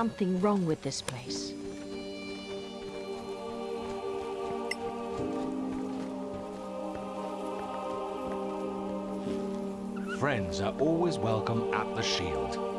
something wrong with this place. Friends are always welcome at the Shield.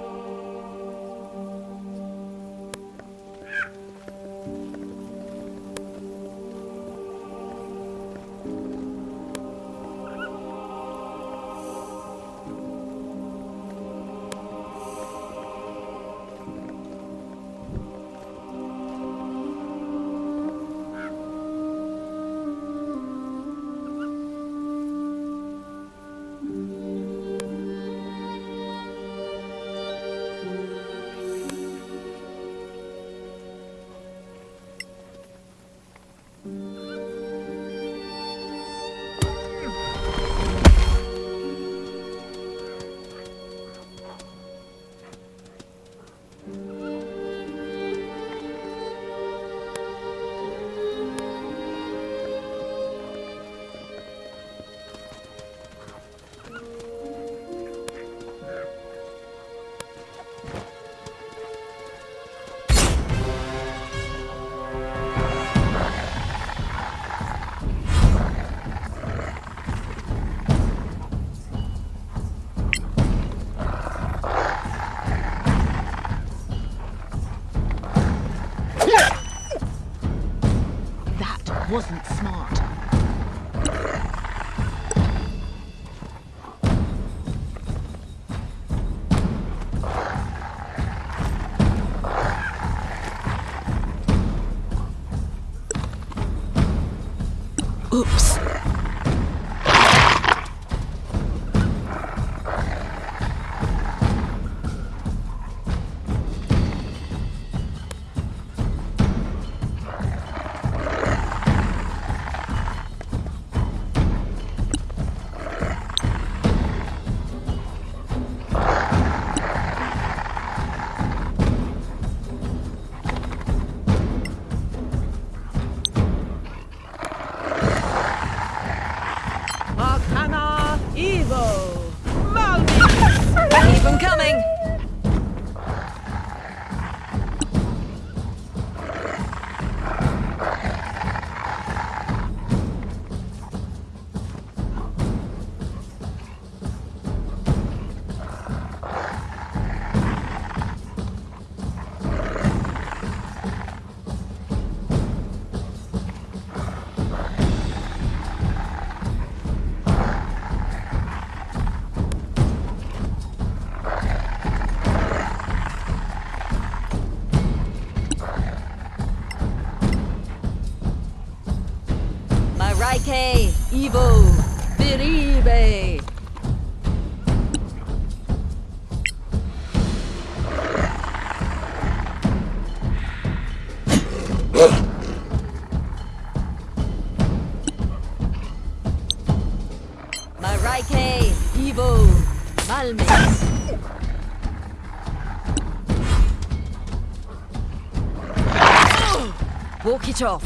Off.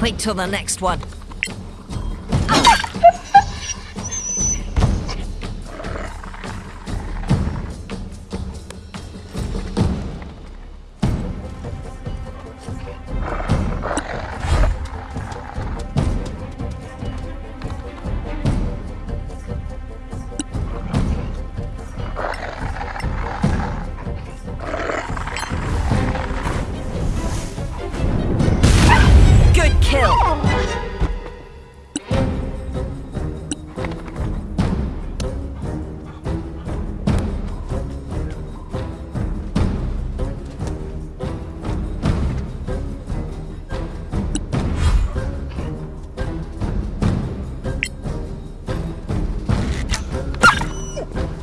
Wait till the next one.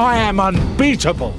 I am unbeatable!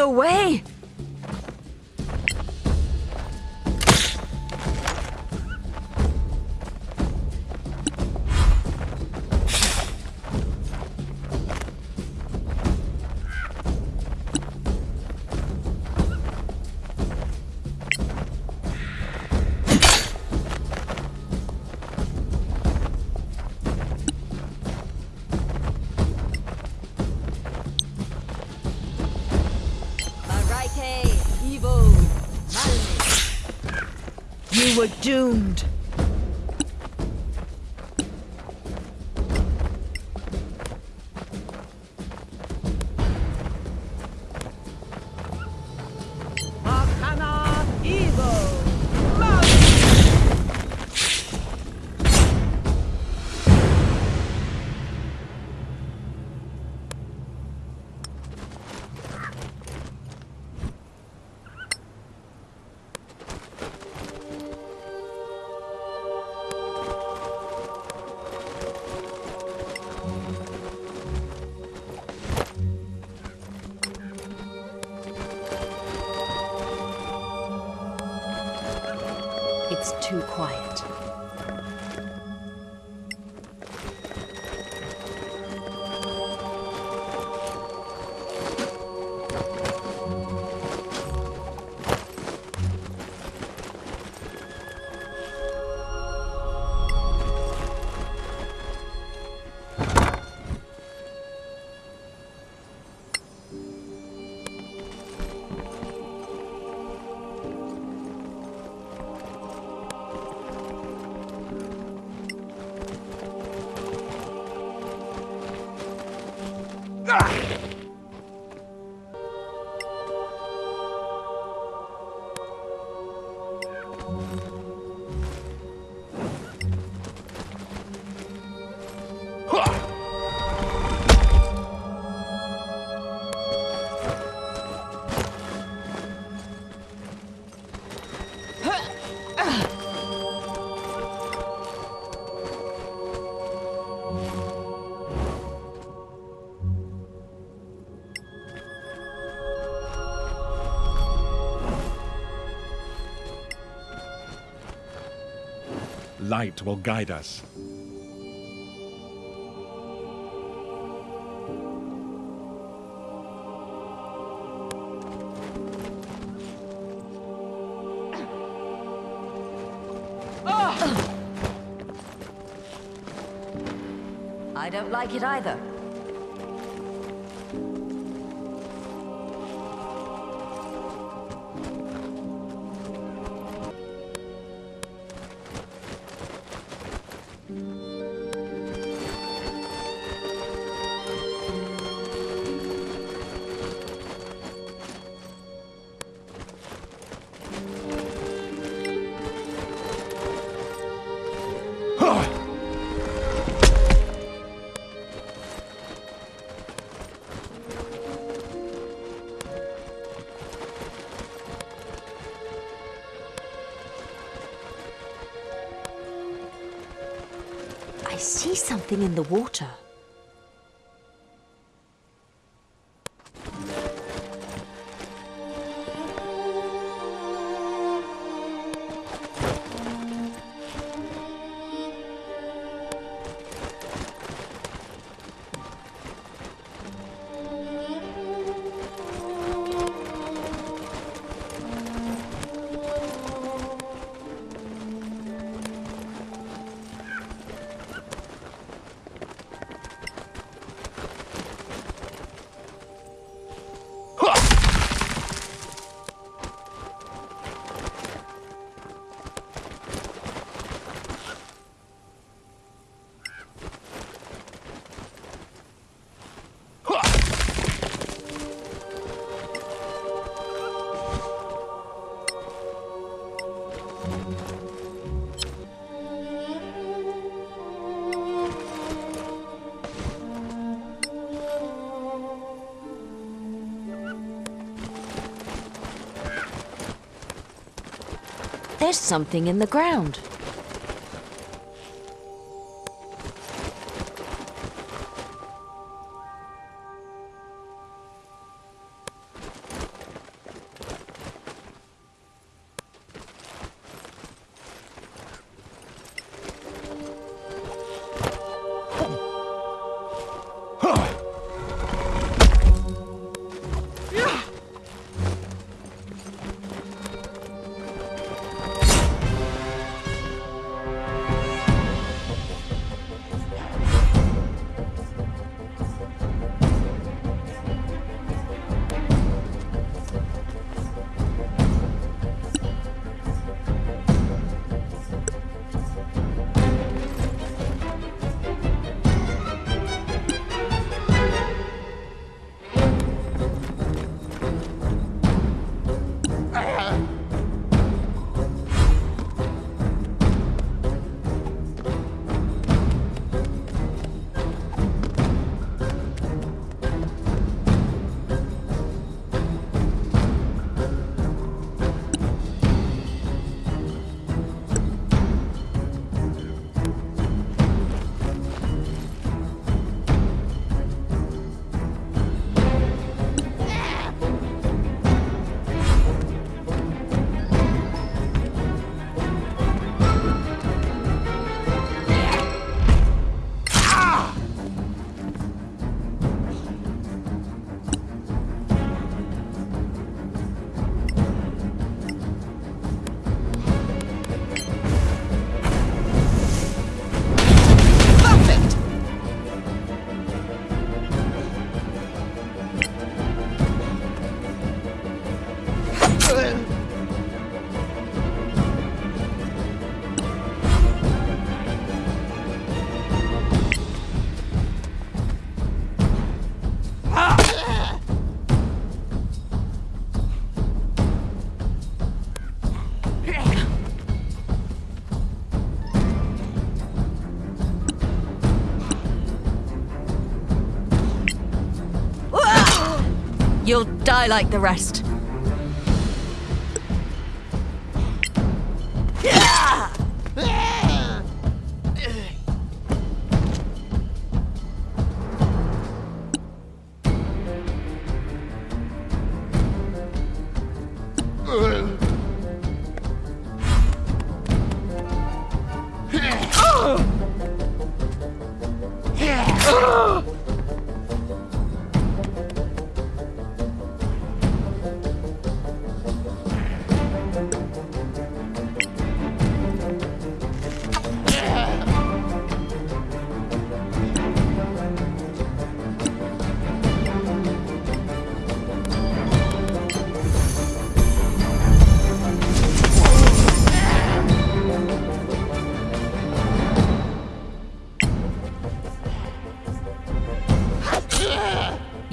The way! You Ah! Light will guide us. I don't like it either. Something in the water. There's something in the ground. Die like the rest.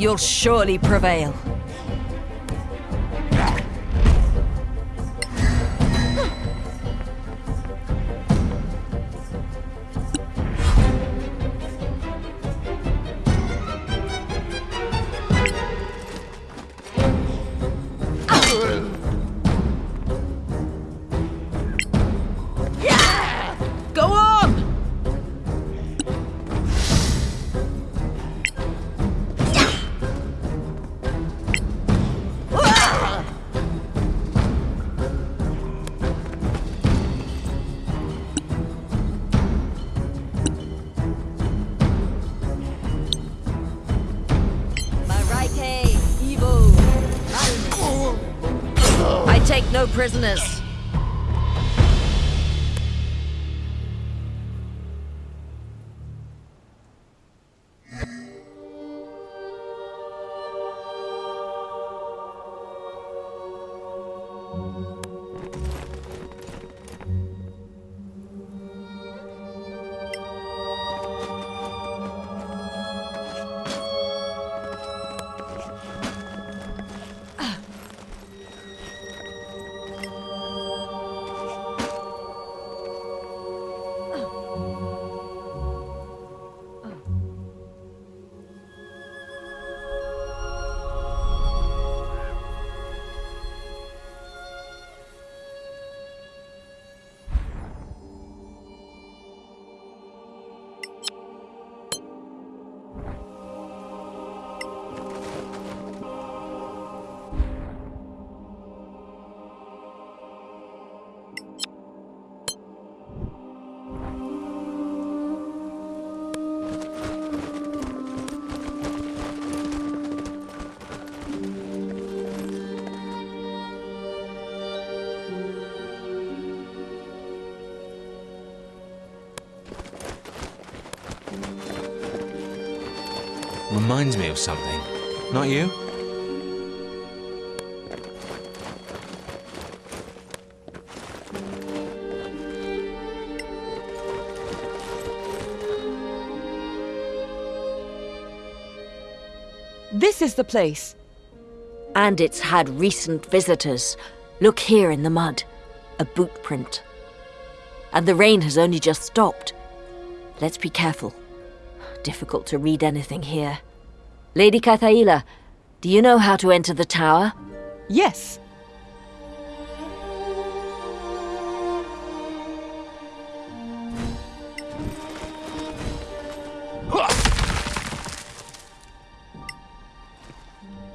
You'll surely prevail. Prisoners. Reminds me of something. Not you? This is the place. And it's had recent visitors. Look here in the mud. A boot print. And the rain has only just stopped. Let's be careful. Difficult to read anything here. Lady Kathaila, do you know how to enter the tower? Yes.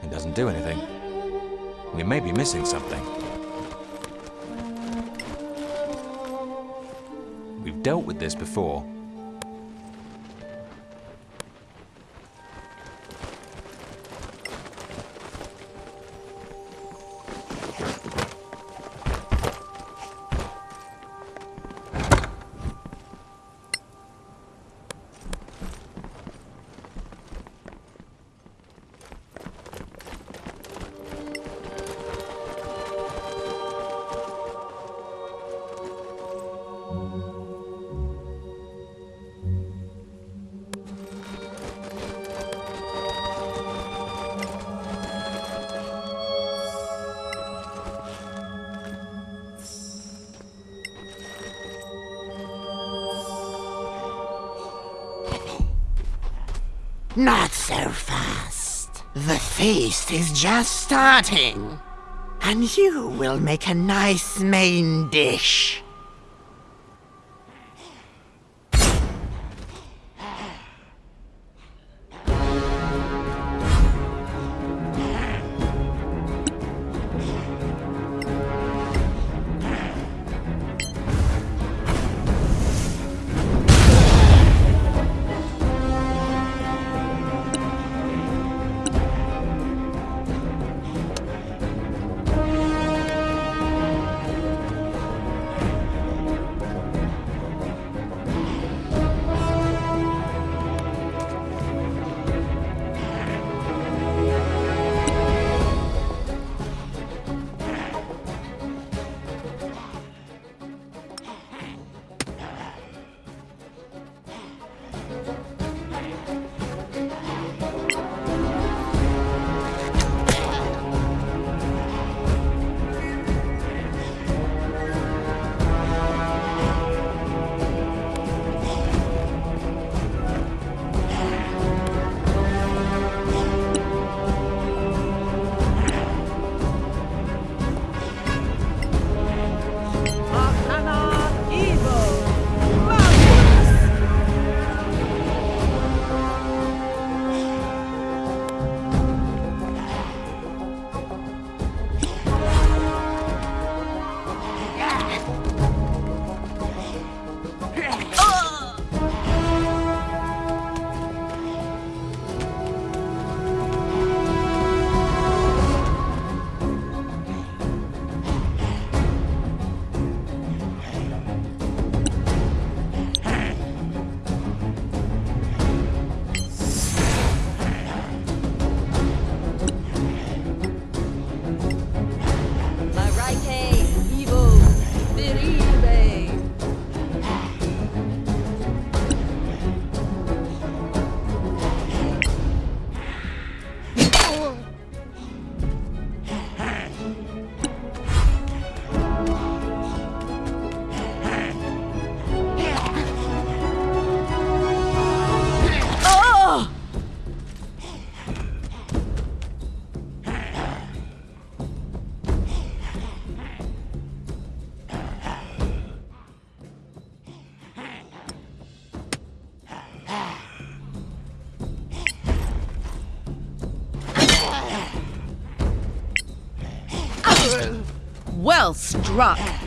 It doesn't do anything. We may be missing something. We've dealt with this before. Is just starting. And you will make a nice main dish. Well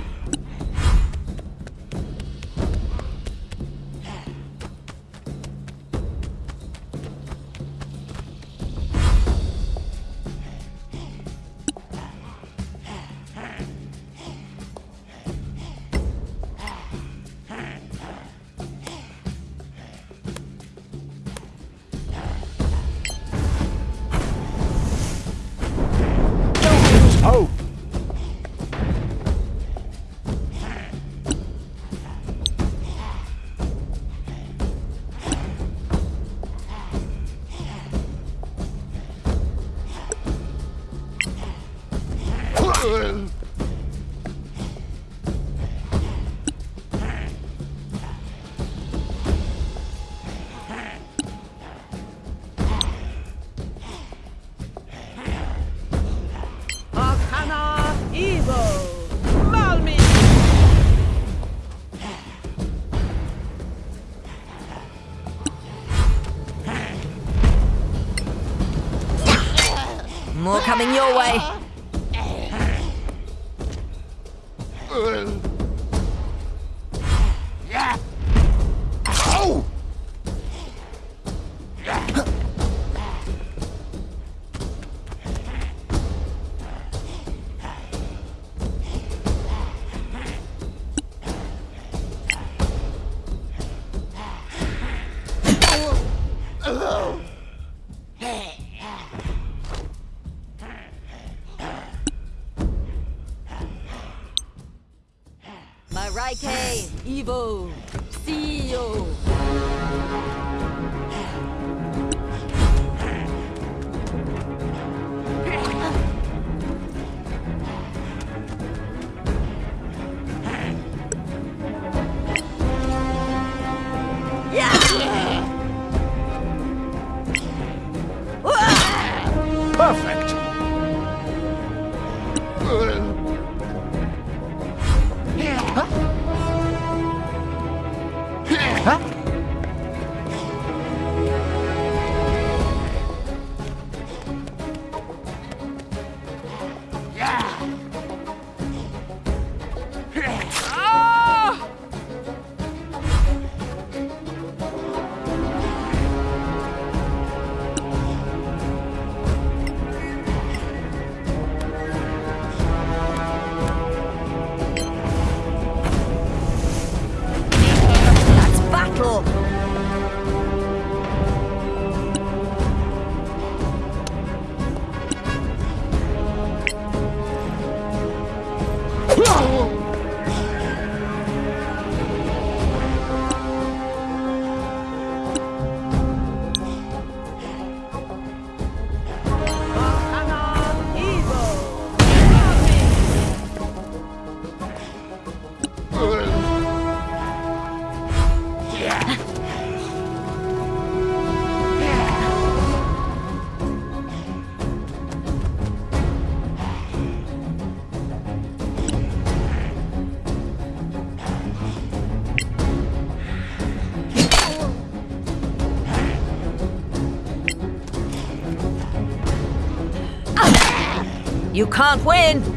coming Marike, You can't win!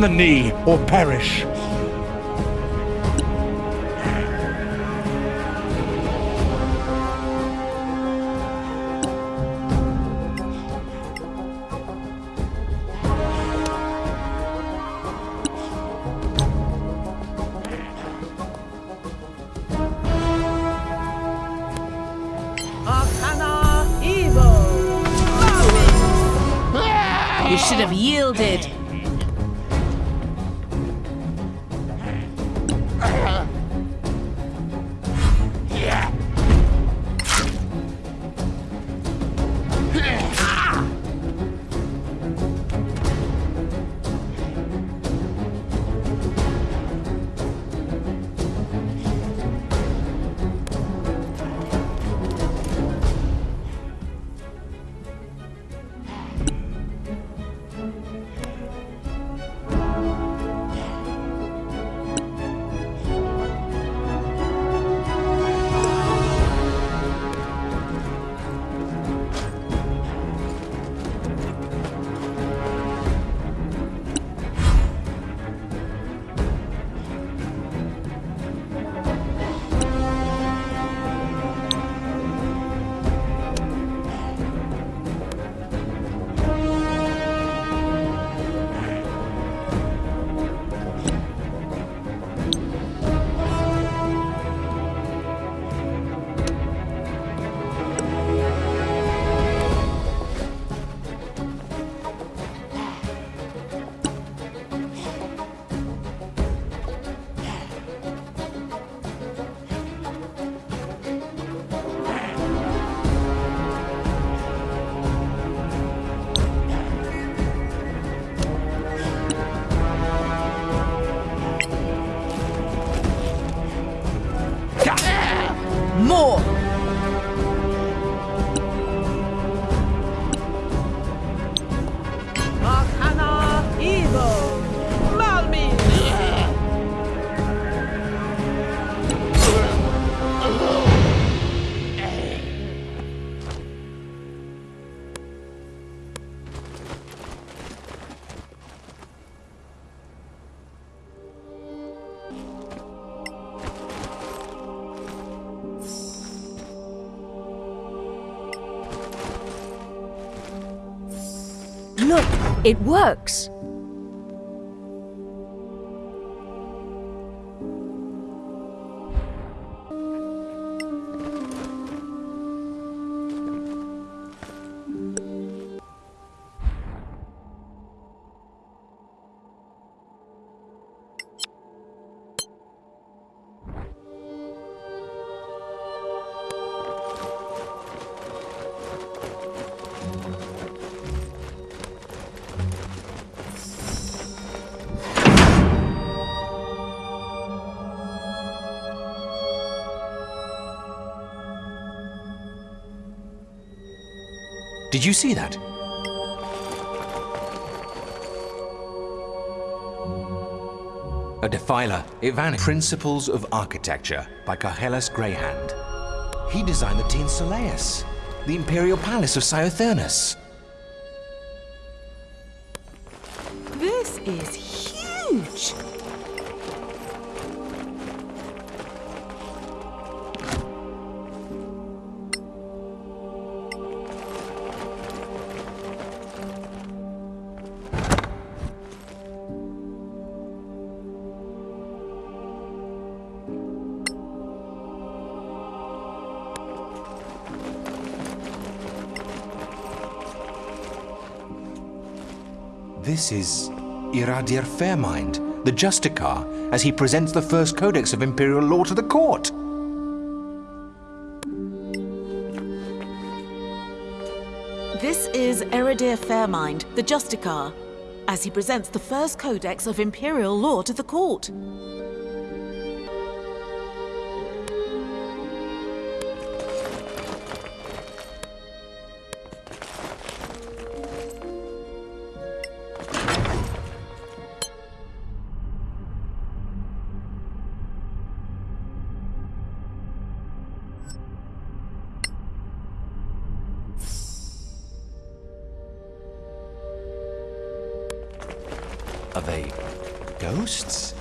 The knee or perish. It works. Did you see that? A Defiler, it vanished. Principles of Architecture by Carhellas Greyhand. He designed the Soleus, the Imperial Palace of Scythernus. Is Iradir Fairmind, the Justicar, as he presents the first codex of Imperial law to the court. This is Eridir Fairmind, the Justicar, as he presents the first codex of imperial law to the court. Are they ghosts?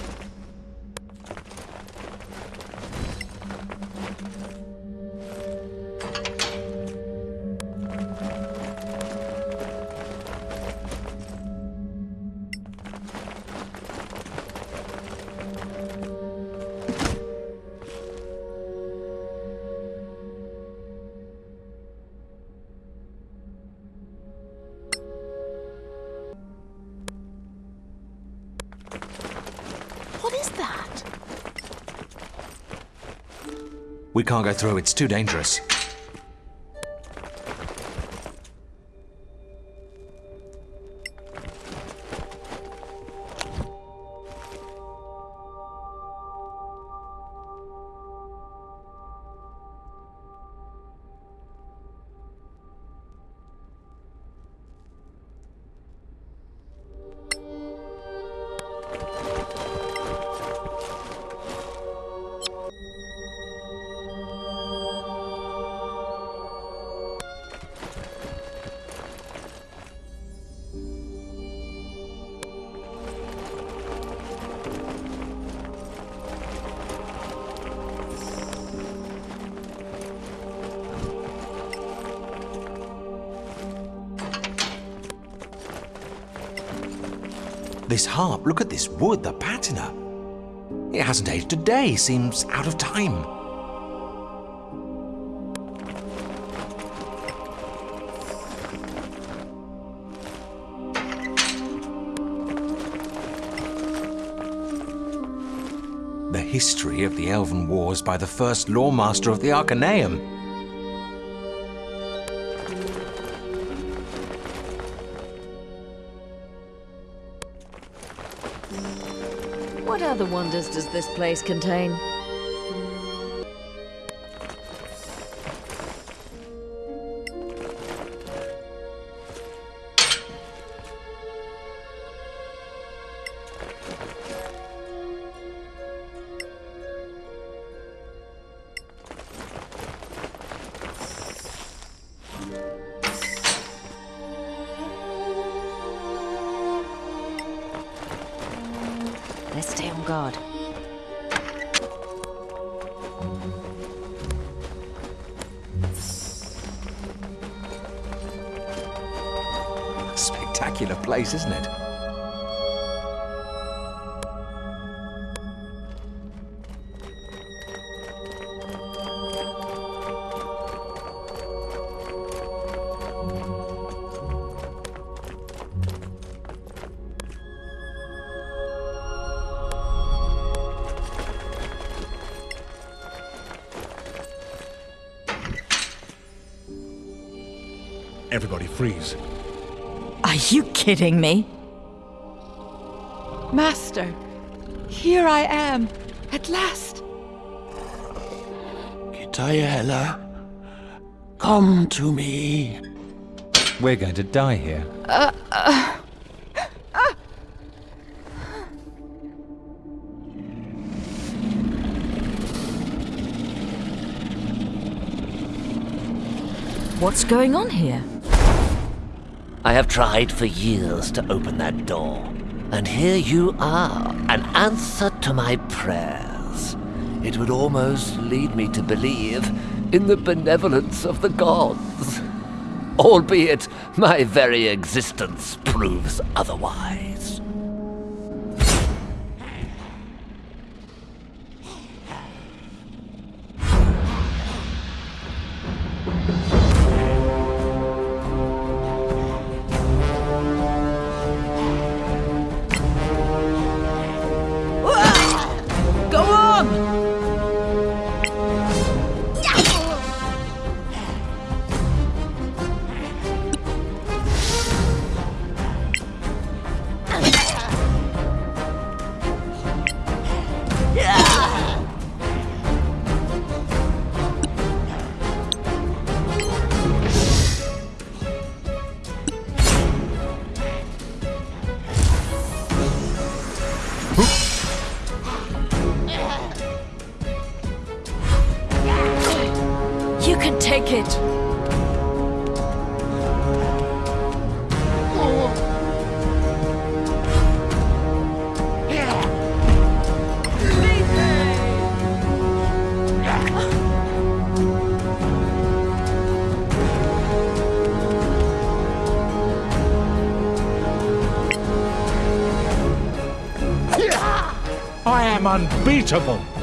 We can't go through, it's too dangerous. This harp, look at this wood, the patina. It hasn't aged a day, seems out of time. The history of the Elven Wars by the first Lawmaster of the Arcaneum. Other wonders does this place contain? kidding me? Master, here I am, at last. Kitayela, come to me. We're going to die here. Uh, uh, uh. What's going on here? I have tried for years to open that door. And here you are, an answer to my prayers. It would almost lead me to believe in the benevolence of the gods. Albeit my very existence proves otherwise. I am unbeatable.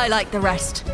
Die like the rest.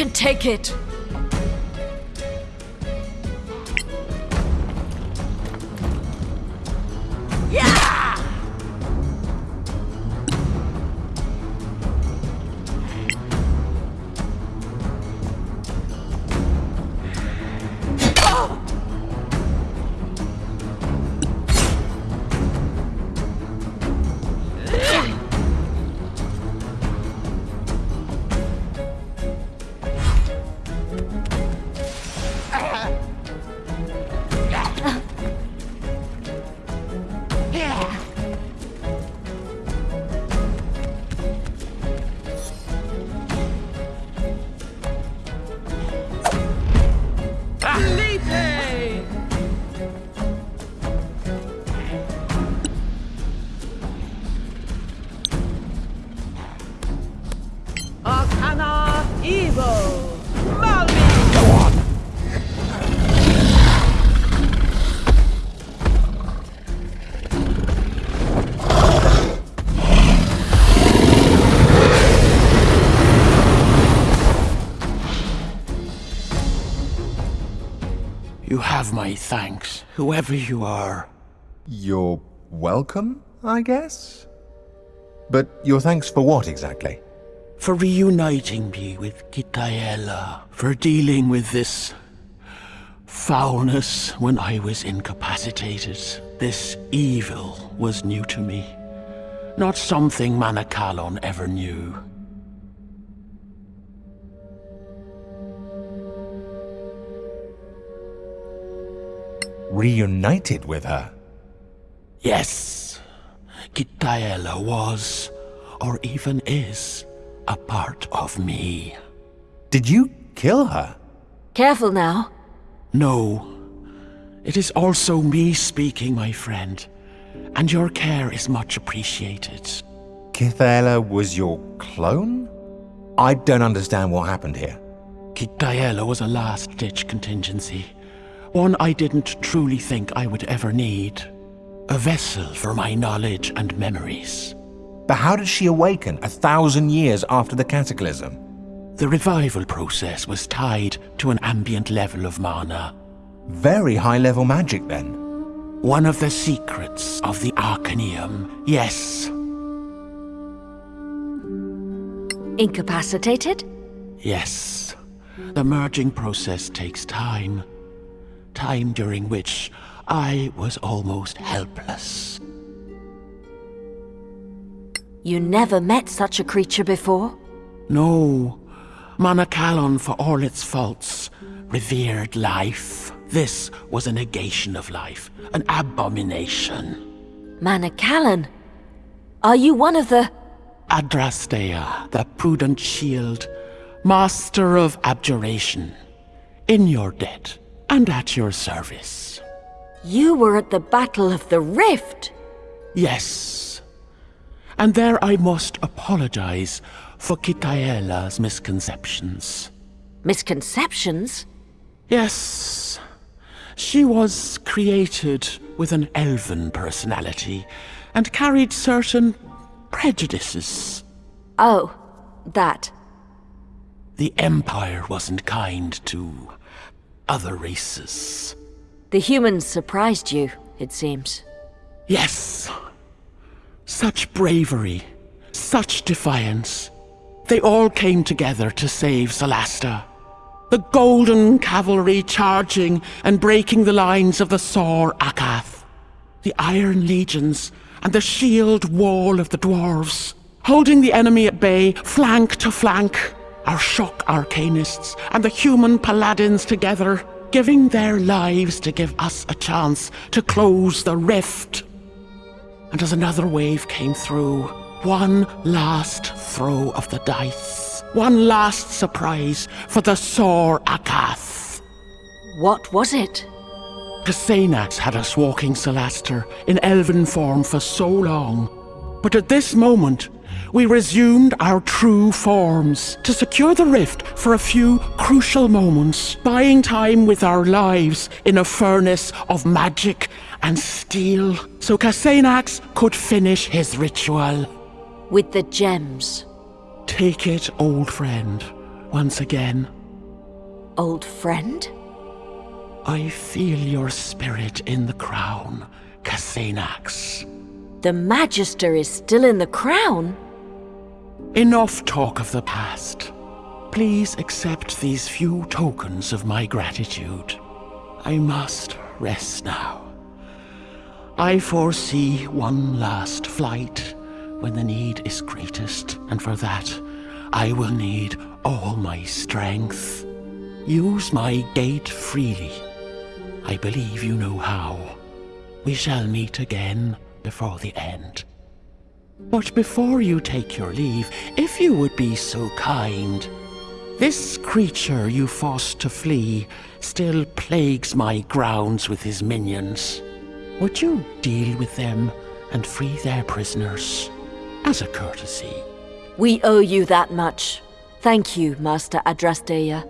Can take it! Have my thanks, whoever you are. You're welcome, I guess? But your thanks for what exactly? For reuniting me with Gitaela, for dealing with this foulness when I was incapacitated. This evil was new to me. Not something Manacalon ever knew. Reunited with her? Yes, Gitaela was, or even is, a part of me. Did you kill her? Careful now. No, it is also me speaking, my friend. and your care is much appreciated. Kithaela was your clone? I don't understand what happened here. Kitaela was a last-ditch contingency. One I didn't truly think I would ever need. A vessel for my knowledge and memories. But how did she awaken a thousand years after the cataclysm? The revival process was tied to an ambient level of mana. Very high level magic then. One of the secrets of the Arcaneum, yes. Incapacitated? Yes. The merging process takes time. Time during which I was almost helpless. You never met such a creature before? No. Manacalon, for all its faults, revered life. This was a negation of life, an abomination. Manacalon? Are you one of the... Adrastea, the prudent shield, master of abjuration, in your debt and at your service. You were at the Battle of the Rift? Yes. And there I must apologize for Kitaela's misconceptions. Misconceptions? Yes. She was created with an elven personality and carried certain prejudices. Oh, that. The Empire wasn't kind to other races. The humans surprised you, it seems. Yes. Such bravery, such defiance. They all came together to save Solasta. The Golden Cavalry charging and breaking the lines of the Sor Akath. The Iron Legions and the shield wall of the dwarves. Holding the enemy at bay, flank to flank. Our shock arcanists and the human paladins together, giving their lives to give us a chance to close the rift. And as another wave came through, one last throw of the dice. One last surprise for the Sor Akath. What was it? Kasanax had us walking Solasta in elven form for so long. But at this moment, we resumed our true forms to secure the rift for a few crucial moments, buying time with our lives in a furnace of magic and steel, so Kasanax could finish his ritual. With the gems. Take it, old friend, once again. Old friend? I feel your spirit in the crown, Kasanax. The Magister is still in the crown? Enough talk of the past. Please accept these few tokens of my gratitude. I must rest now. I foresee one last flight when the need is greatest, and for that, I will need all my strength. Use my gate freely. I believe you know how. We shall meet again before the end. But before you take your leave, if you would be so kind, this creature you forced to flee still plagues my grounds with his minions. Would you deal with them and free their prisoners? as a courtesy. We owe you that much. Thank you, Master Adrasteia.